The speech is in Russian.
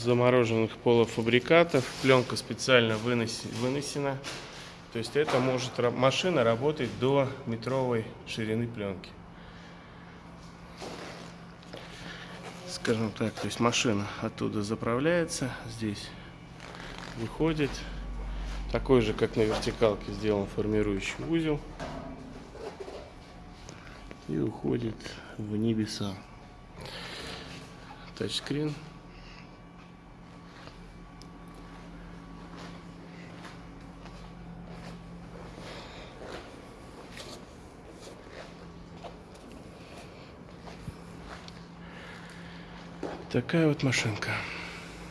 замороженных полуфабрикатов. Пленка специально выноси- вынесена. То есть это может машина работать до метровой ширины пленки. Скажем так, то есть машина оттуда заправляется, здесь выходит. Такой же, как на вертикалке, сделан формирующий узел. И уходит в небеса. Тачскрин. Такая вот машинка.